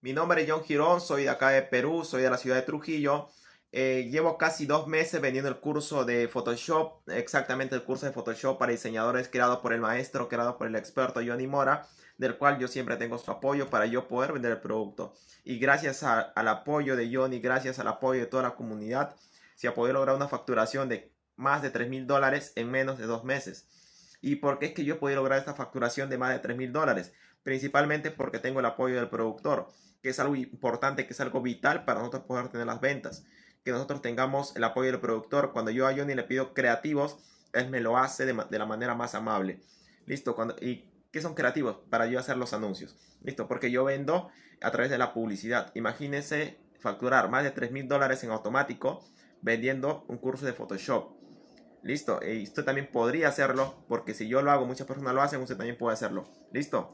Mi nombre es John Girón, soy de acá de Perú, soy de la ciudad de Trujillo. Eh, llevo casi dos meses vendiendo el curso de Photoshop, exactamente el curso de Photoshop para diseñadores creado por el maestro, creado por el experto Johnny Mora, del cual yo siempre tengo su apoyo para yo poder vender el producto. Y gracias al apoyo de Johnny, gracias al apoyo de toda la comunidad, se ha podido lograr una facturación de más de 3 mil dólares en menos de dos meses. ¿Y por qué es que yo podido lograr esta facturación de más de 3 mil dólares? Principalmente porque tengo el apoyo del productor, que es algo importante, que es algo vital para nosotros poder tener las ventas. Que nosotros tengamos el apoyo del productor. Cuando yo a Johnny le pido creativos, él me lo hace de, la manera más amable. Listo. Cuando, ¿Y qué son creativos? Para yo hacer los anuncios. Listo. Porque yo vendo a través de la publicidad. Imagínense facturar más de 3 mil dólares en automático vendiendo un curso de Photoshop. Listo, y usted también podría hacerlo, porque si yo lo hago, muchas personas lo hacen, usted también puede hacerlo. Listo.